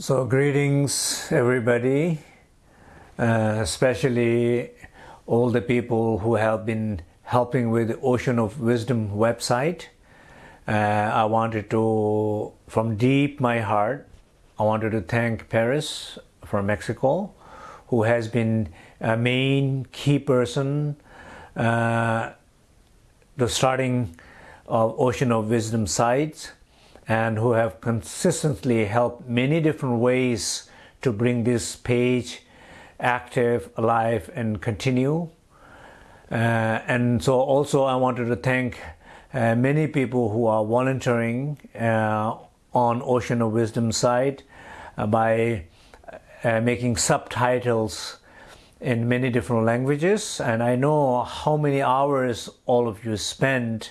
So, greetings, everybody, uh, especially all the people who have been helping with the Ocean of Wisdom website. Uh, I wanted to, from deep my heart, I wanted to thank Paris from Mexico, who has been a main key person, uh, the starting of Ocean of Wisdom sites and who have consistently helped many different ways to bring this page active, alive, and continue. Uh, and so also I wanted to thank uh, many people who are volunteering uh, on Ocean of Wisdom site uh, by uh, making subtitles in many different languages. And I know how many hours all of you spend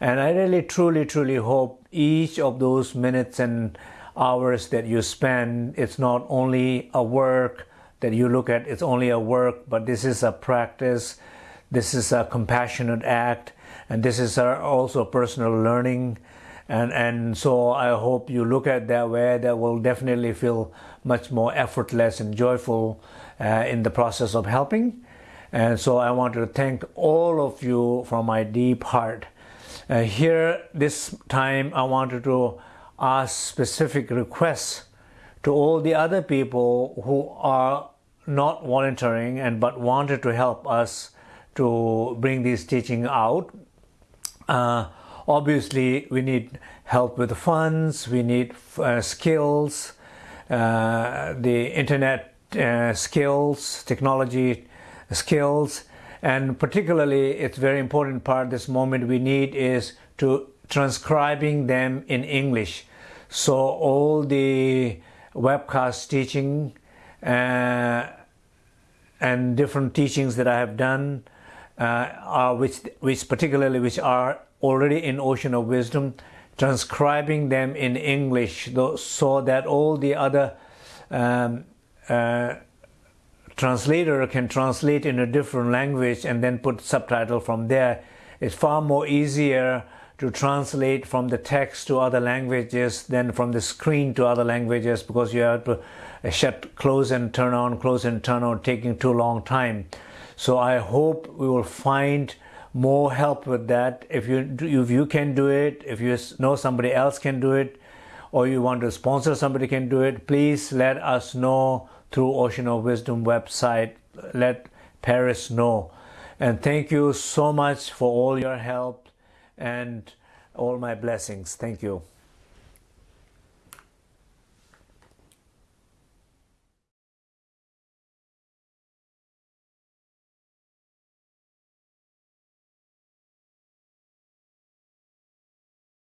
and I really, truly, truly hope each of those minutes and hours that you spend, it's not only a work that you look at, it's only a work, but this is a practice, this is a compassionate act, and this is also personal learning. And, and so I hope you look at that way, that will definitely feel much more effortless and joyful uh, in the process of helping. And so I want to thank all of you from my deep heart uh, here, this time, I wanted to ask specific requests to all the other people who are not volunteering and but wanted to help us to bring this teaching out. Uh, obviously, we need help with the funds, we need uh, skills, uh, the internet uh, skills, technology skills, and particularly it's very important part this moment we need is to transcribing them in English. So all the webcast teaching uh, and different teachings that I have done uh, are which which particularly which are already in Ocean of Wisdom transcribing them in English so that all the other um, uh, translator can translate in a different language and then put subtitle from there. It's far more easier to translate from the text to other languages than from the screen to other languages because you have to uh, shut, close and turn on, close and turn on, taking too long time. So I hope we will find more help with that. If you if you can do it, if you know somebody else can do it, or you want to sponsor somebody can do it, please let us know through Ocean of Wisdom website. Let Paris know. And thank you so much for all your help and all my blessings. Thank you.